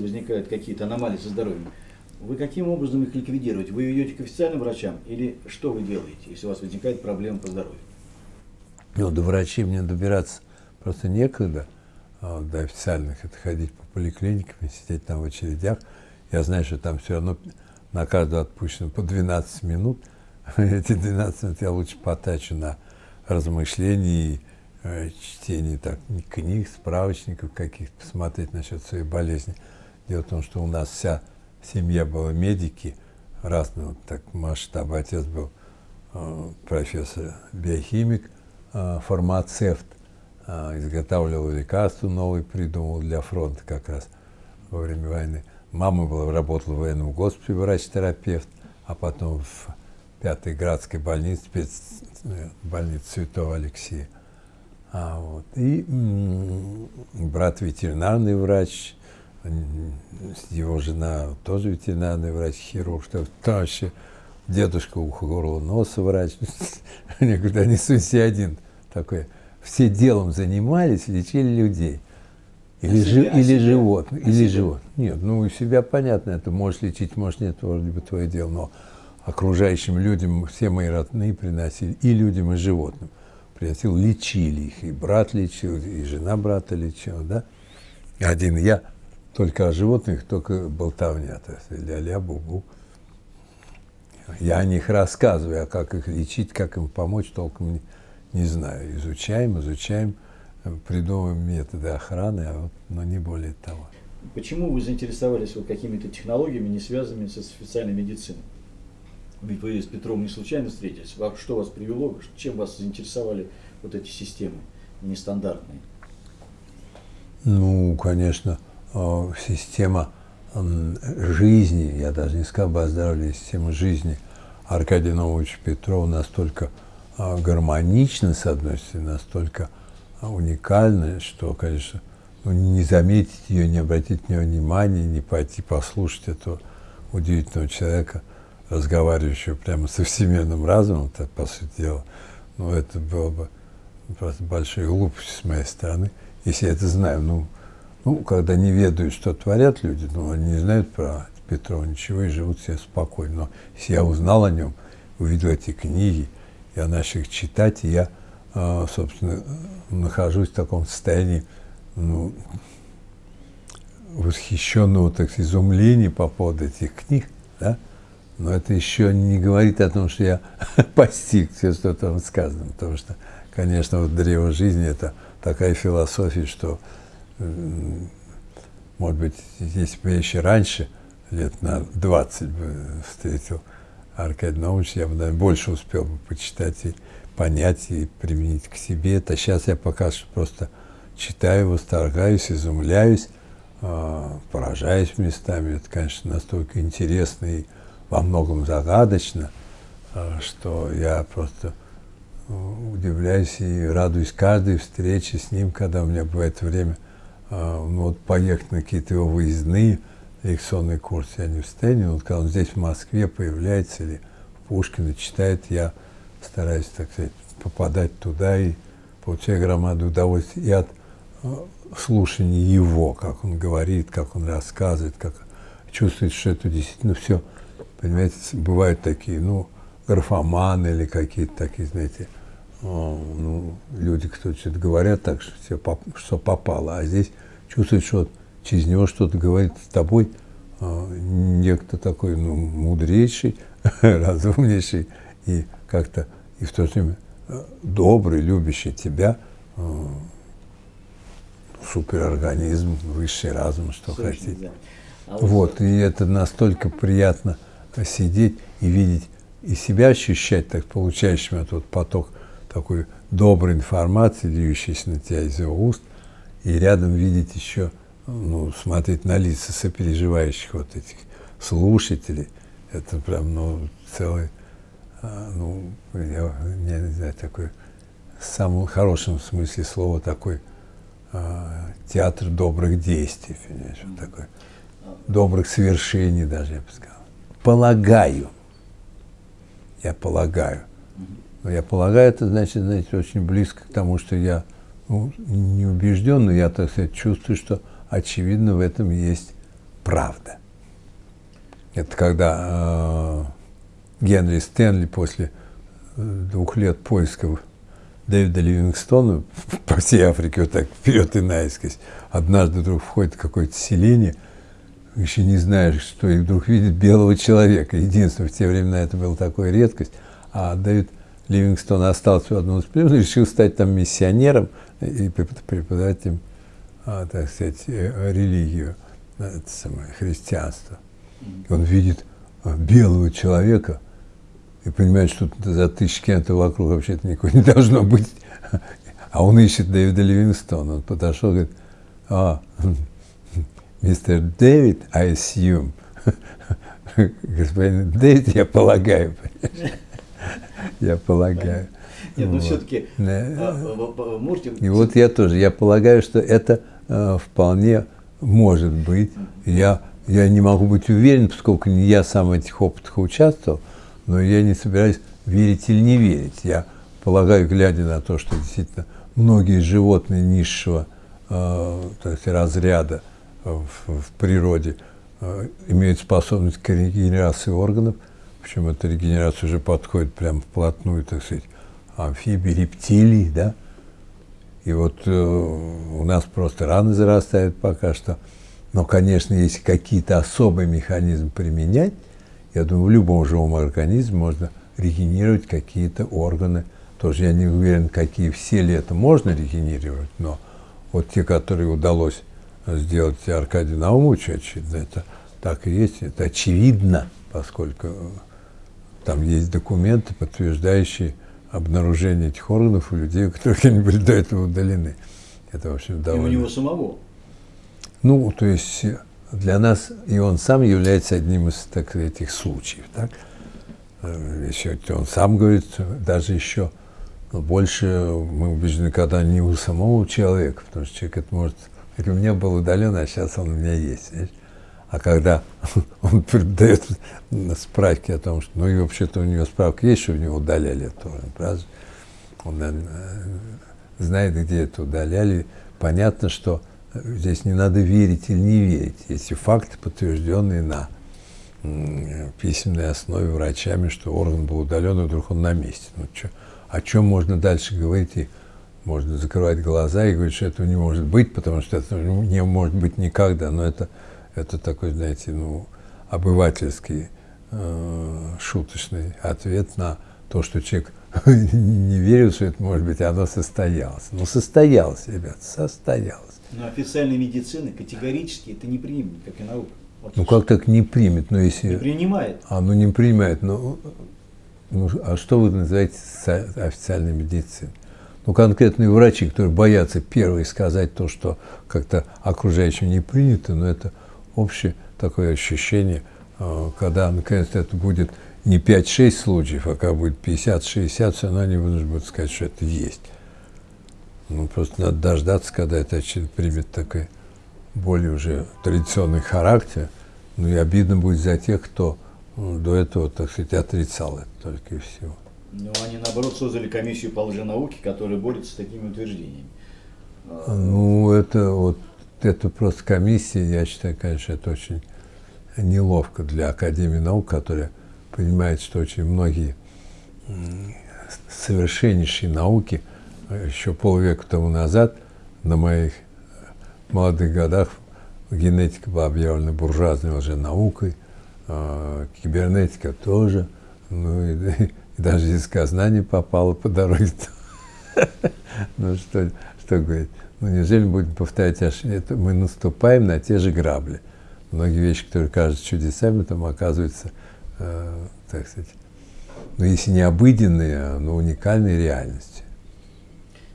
возникают какие-то аномалии со здоровьем, вы каким образом их ликвидируете? Вы идете к официальным врачам или что вы делаете, если у вас возникает проблема по здоровью? Ну, до врачей мне добираться просто некогда, а до официальных, это ходить по поликлиникам и сидеть там в очередях. Я знаю, что там все равно на каждую отпущено по 12 минут. Эти 12 минут я лучше потачу на размышления и э, чтение так, книг, справочников каких-то, посмотреть насчет своей болезни. Дело в том, что у нас вся семья была медики разного так масштаба. Отец был э, профессор, биохимик, э, фармацевт, изготавливал лекарства новые, придумал для фронта как раз во время войны. Мама была, работала в военном госпитале, врач-терапевт, а потом в пятой градской больнице, больнице Святого Алексея. А, вот. И брат ветеринарный врач, его жена тоже ветеринарный врач, хирург, что вообще дедушка ухо, горло, носа врач. Никуда не суйся один такой. Все делом занимались, лечили людей. Или, а жи, себя, или животных, а или живот. Нет, ну у себя понятно, это можешь лечить, можешь нет, вроде бы твое дело, но окружающим людям все мои родные приносили, и людям, и животным приносил, лечили их, и брат лечил, и жена брата лечила, да. Один я, только о животных, только болтовня, то есть ля-ля, бу-бу. Я о них рассказываю, а как их лечить, как им помочь, толком не, не знаю. Изучаем, изучаем придумываем методы охраны, а вот, но не более того. Почему вы заинтересовались вот какими-то технологиями, не связанными с официальной медициной? Ведь вы с Петром не случайно встретились. Что вас привело, чем вас заинтересовали вот эти системы нестандартные? Ну, конечно, а, система жизни, я даже не сказал бы о здоровье, система жизни Аркадия Нововича Петрова настолько а, гармонична, с одной стороны, настолько уникальная, что, конечно, ну, не заметить ее, не обратить на нее внимания, не пойти послушать этого удивительного человека, разговаривающего прямо со всемирным разумом, так, по сути дела, ну, это было бы просто большой глупостью с моей стороны, если я это знаю. Ну, ну, когда не ведают, что творят люди, ну, они не знают про Петрова ничего и живут себе спокойно. Но если я узнал о нем, увидел эти книги, я начал их читать, и я а, собственно, нахожусь в таком состоянии ну, восхищенного так изумления по поводу этих книг, да? Но это еще не говорит о том, что я постиг все, что там сказано, потому что, конечно, вот древо жизни – это такая философия, что, может быть, если бы я еще раньше, лет на 20 бы встретил Аркадий Наумович, я бы, наверное, больше успел бы почитать и понять и применить к себе. Это сейчас я пока что просто читаю, восторгаюсь, изумляюсь, э, поражаюсь местами. Это, конечно, настолько интересно и во многом загадочно, э, что я просто удивляюсь и радуюсь каждой встрече с ним, когда у меня бывает время э, ну, вот, поехать на какие-то его выездные лекционные курсы. Я не в состоянии, вот когда он здесь в Москве появляется или Пушкина читает, я стараюсь, так сказать, попадать туда и получаю громаду удовольствия и от э, слушания его, как он говорит, как он рассказывает, как чувствует, что это действительно все, понимаете, бывают такие, ну, графоманы или какие-то такие, знаете, ну, люди, кто что-то говорят так, что все поп что попало, а здесь чувствует, что через него что-то говорит с тобой, э, некто такой, ну, мудрейший, разумнейший, и как-то и в то же время э, добрый, любящий тебя суперорганизм, высший разум, что Слушай, хотите. Да. А вот, и это настолько приятно сидеть и видеть, и себя ощущать, так получающим этот поток такой доброй информации, льющейся на тебя из его уст, и рядом видеть еще, ну, смотреть на лица сопереживающих вот этих слушателей, это прям, ну, целый а, ну, я не знаю, такой, в самом хорошем смысле слова, такой а, театр добрых действий, понимаешь, вот такой, добрых свершений даже, я бы сказал. Полагаю, я полагаю, но я полагаю, это значит, знаете, очень близко к тому, что я ну, не убежден, но я, так сказать, чувствую, что очевидно в этом есть правда. Это когда э, Генри Стэнли после э, двух лет поисков Дэвида Ливингстона по всей Африке, вот так вперед и наискось, однажды вдруг входит в какое-то селение, еще не знаешь, что, и вдруг видит белого человека. Единственное, в те времена это была такая редкость. А Дэвид Ливингстон остался в одном из племен, решил стать там миссионером и преподавать им, а, так сказать, э, религию, это самое, христианство. Он видит а, белого человека и понимает, что за тысячи километров вокруг вообще-то никого не должно быть. А он ищет Дэвида Ливингстона. Он подошел и говорит, а, мистер Дэвид, I assume. Господин Дэвид, я полагаю. Я полагаю. Нет, но все-таки а, можете... И вот я тоже, я полагаю, что это э, вполне может быть. Я, я не могу быть уверен, поскольку не я сам в этих опытах участвовал, но я не собираюсь верить или не верить. Я полагаю, глядя на то, что действительно многие животные низшего э, то есть разряда в, в природе э, имеют способность к регенерации органов, причем эта регенерация уже подходит прямо вплотную, так сказать, амфибий, рептилий, да, и вот э, у нас просто раны зарастают пока что. Но, конечно, если какие-то особые механизмы применять, я думаю, в любом живом организме можно регенерировать какие-то органы. Тоже я не уверен, какие все ли это можно регенерировать, но вот те, которые удалось сделать Аркадию Наумовичу, очевидно, это так и есть, это очевидно, поскольку там есть документы, подтверждающие обнаружение этих органов у людей, у которых они были до этого удалены. Это, в общем, довольно... И у него самого? Ну, то есть для нас и он сам является одним из так, этих случаев. Так? Э, еще он сам говорит, даже еще больше мы убеждены, когда не у самого человека, потому что человек это может... У меня был удален, а сейчас он у меня есть. Видишь? А когда он дает справки о том, что, ну и вообще-то у него справка есть, что у него удаляли это, правда? Он наверное, знает, где это удаляли. Понятно, что здесь не надо верить или не верить. Есть факты, подтвержденные на письменной основе врачами, что орган был удален, и вдруг он на месте. Ну, чё, о чем можно дальше говорить? И можно закрывать глаза и говорить, что этого не может быть, потому что это не может быть никогда. Но это это такой, знаете, ну, обывательский, э, шуточный ответ на то, что человек не верил, что это может быть, оно состоялось. Ну, состоялось, ребят, состоялось. Но официальная медицина категорически это не примет, как и наука. Вот ну, как так не примет? Ну, если... Не принимает. А, ну, не принимает. Ну, ну, а что вы называете официальной медициной? Ну, конкретные врачи, которые боятся первые сказать то, что как-то окружающим не принято, но это общее такое ощущение, э, когда наконец это будет не 5-6 случаев, а когда будет 50-60, все равно они будут сказать, что это есть. Ну, просто надо дождаться, когда это примет такой более уже традиционный характер. Ну и обидно будет за тех, кто ну, до этого, так сказать, отрицал это только и всего. Ну, они, наоборот, создали комиссию по лженауке, которая борется с такими утверждениями. Ну, это вот это просто комиссия, я считаю, конечно, это очень неловко для Академии наук, которая понимает, что очень многие совершеннейшие науки еще полвека тому назад на моих молодых годах генетика была объявлена буржуазной уже наукой, э, кибернетика тоже, ну и, даже языкознание попало по дороге. Ну что, что говорить? Ну, неужели будем повторять ошибки? Мы наступаем на те же грабли. Многие вещи, которые кажутся чудесами, там оказываются, э, так сказать, ну, если не обыденные, а, но уникальной реальностью.